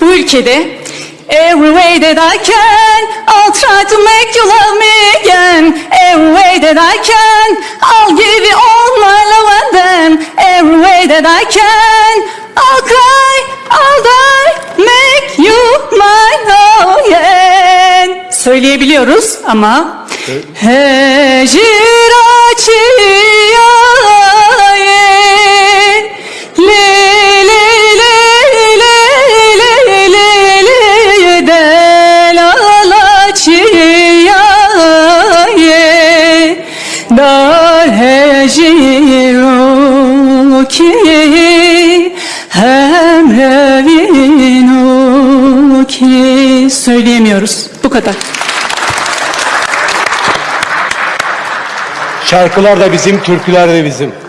bu ülkede Every way that I can I'll try to make you love me again. Every way that I can I'll give you all my love and then. Every way that I can I'll cry, I'll die Make you mine again. Söyleyebiliyoruz ama Heciraçiye Le Dar heciru ki hem evinu ki Söyleyemiyoruz. Bu kadar. Şarkılar da bizim, türküler de bizim.